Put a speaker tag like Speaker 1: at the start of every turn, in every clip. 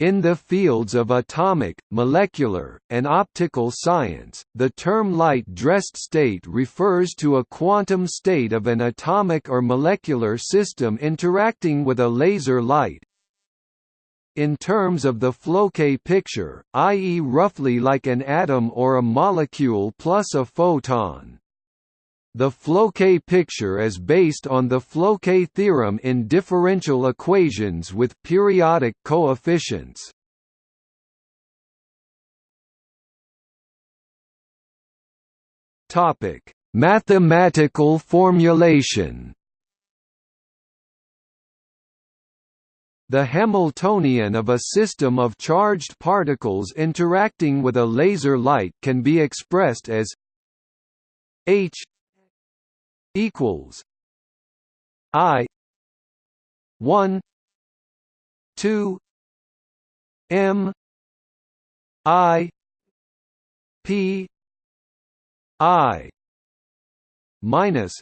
Speaker 1: In the fields of atomic, molecular, and optical science, the term light-dressed state refers to a quantum state of an atomic or molecular system interacting with a laser light, in terms of the Floquet picture, i.e. roughly like an atom or a molecule plus a photon. The Floquet picture is based on the Floquet theorem in differential equations with periodic coefficients. Topic: Mathematical formulation The Hamiltonian of a system of charged particles interacting with a laser light can be expressed as h equals i 1 2 m i p i minus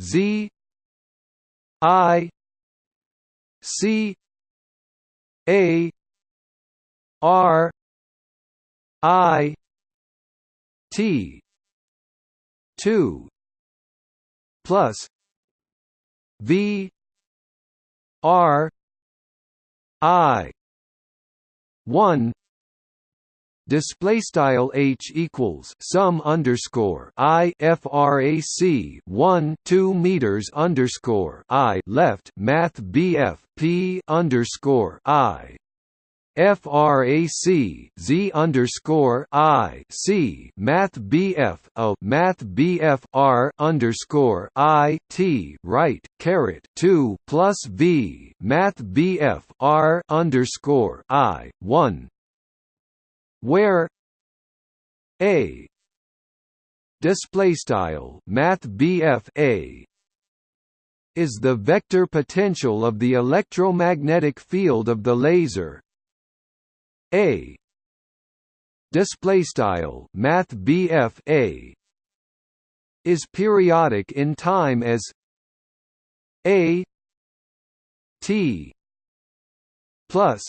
Speaker 1: z i C A R I T two plus V R I one display style h equals sum underscore i frac 1 2 meters underscore i left math bf p underscore i frac z underscore i c math bf o math bf r underscore i t right caret two plus v math bf r underscore i one. Where a display style math a is the vector potential of the electromagnetic field of the laser a. Display style math a is periodic in time as a. T. plus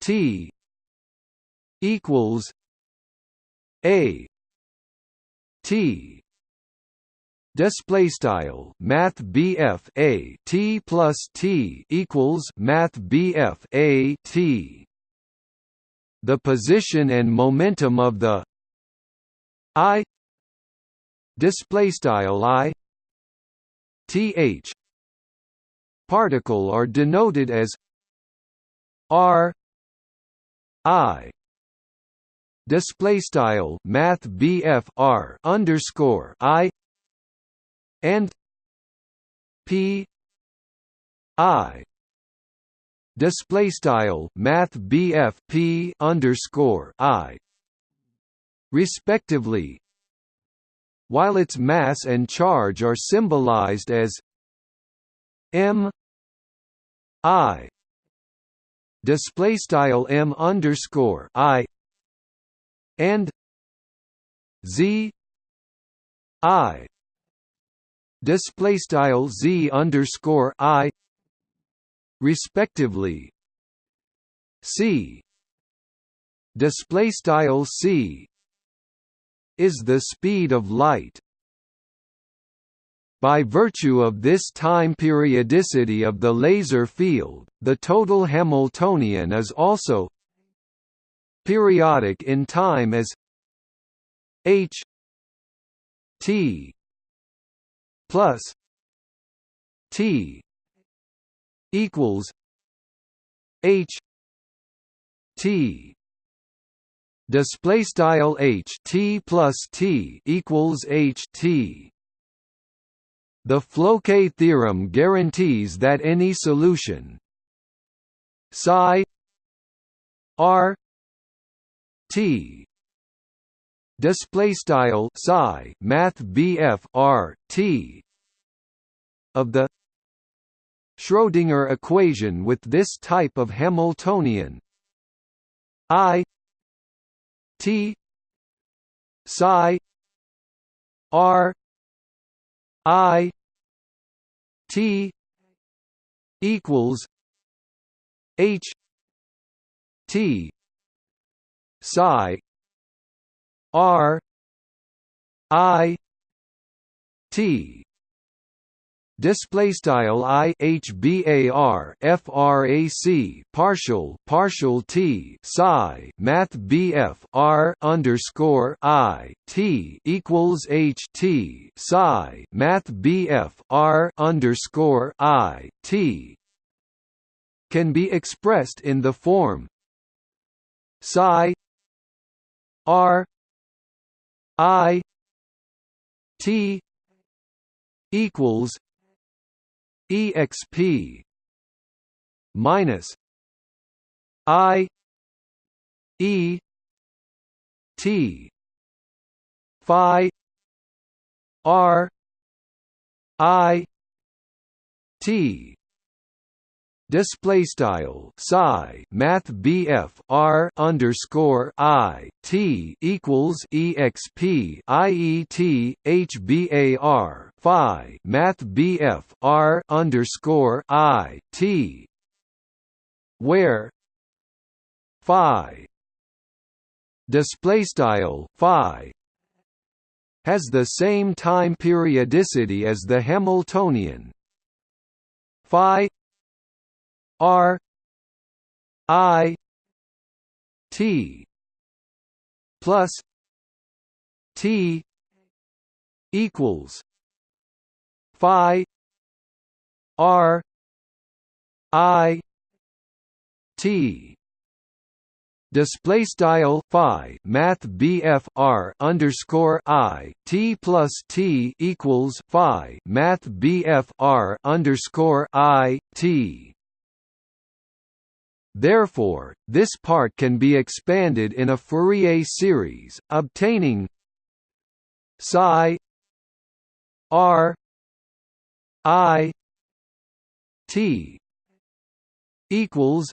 Speaker 1: t equals a. T. Display style math BF a t plus t equals math BF a t the position and momentum of the i display style i th particle are denoted as r i display style math BF R underscore I and P I display style math P underscore I. Respectively while its mass and charge are symbolized as m i. Display style m underscore i and z i. Display style z underscore i respectively. C. Display style c is the speed of light by virtue of this time periodicity of the laser field, the total Hamiltonian is also periodic in time as h t plus t equals h t display style h t plus t equals h t. The Floquet theorem guarantees that any solution psi r T display style psi math BF R T of the Schrödinger equation with this type of Hamiltonian. I T psi R I T equals h t psi r i t display style i h bar frac partial partial t psi math bf r underscore i t equals h t psi math bf r underscore i t can be expressed in the form psi r i t equals exp minus i e t phi r i t display style psi math BF R underscore I T equals EXP IET HBAR Phi math BF R underscore I T. Where Phi display style Phi has the same time periodicity as the Hamiltonian. Phi R I T plus T equals Phi R I T. Display style phi math BF R underscore I T plus T equals phi math BF R underscore I T Therefore, this part can be expanded in a Fourier series, obtaining psi r i t equals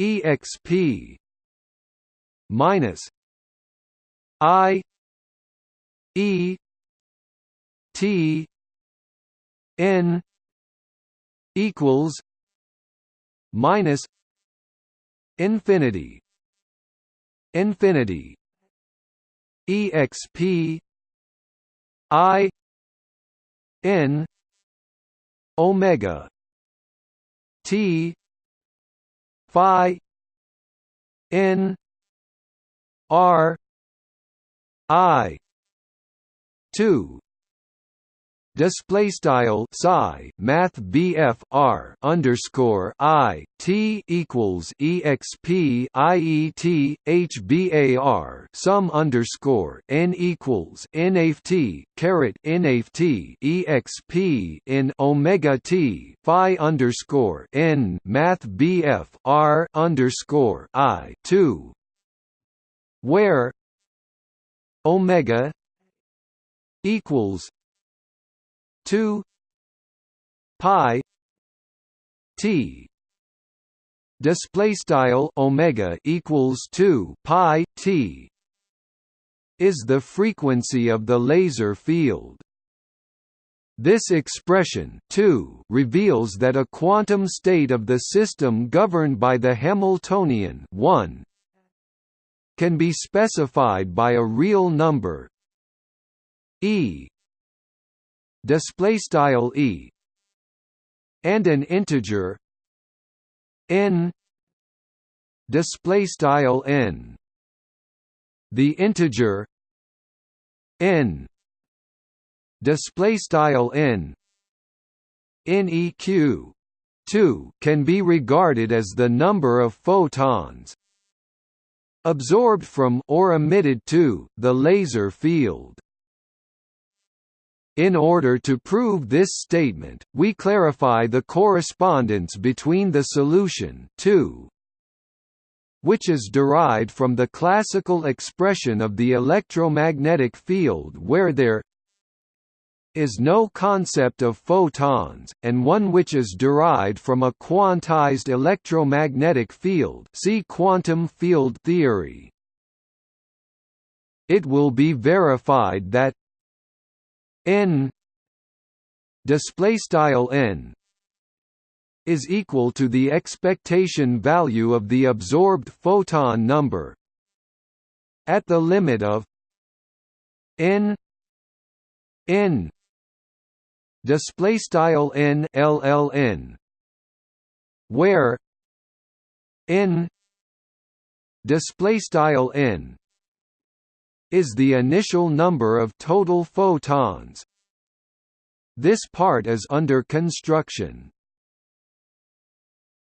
Speaker 1: exp minus i e t n equals minus infinity infinity exp i n omega t phi n r i 2 display style psi math BF R underscore I T equals EXP IET HBAR sum underscore N equals NAFT caret NAFT EXP in Omega T Phi underscore N math BF R underscore I two. Where Omega equals 2 pi t. Display style omega equals 2 pi t. is the frequency of the laser field. This expression too reveals that a quantum state of the system governed by the Hamiltonian 1 can be specified by a real number e display style e and an integer n display style n. The integer n display style n neq 2 can be regarded as the number of photons absorbed from or emitted to the laser field in order to prove this statement, we clarify the correspondence between the solution 2, which is derived from the classical expression of the electromagnetic field where there is no concept of photons, and one which is derived from a quantized electromagnetic field see quantum field theory. It will be verified that n display style n is equal to the expectation value of the absorbed photon number at the limit of n n display style n lln where n display style n is the initial number of total photons. This part is under construction